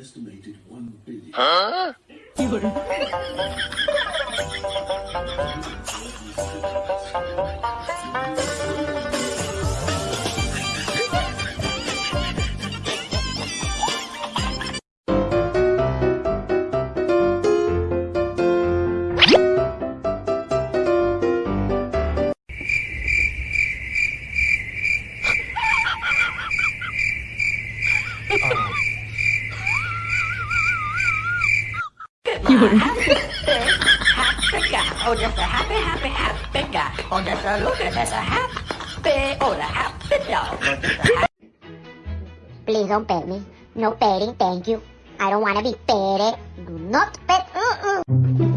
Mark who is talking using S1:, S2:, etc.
S1: Estimated one billion. Huh? you were. happy guy. Oh, just a happy, happy, happy guy. Oh, just a look at us, a happy, oh, the happy dog. Oh, happy...
S2: Please don't pet me. No petting, thank you. I don't want to be petted. Do not pet. Uh -uh.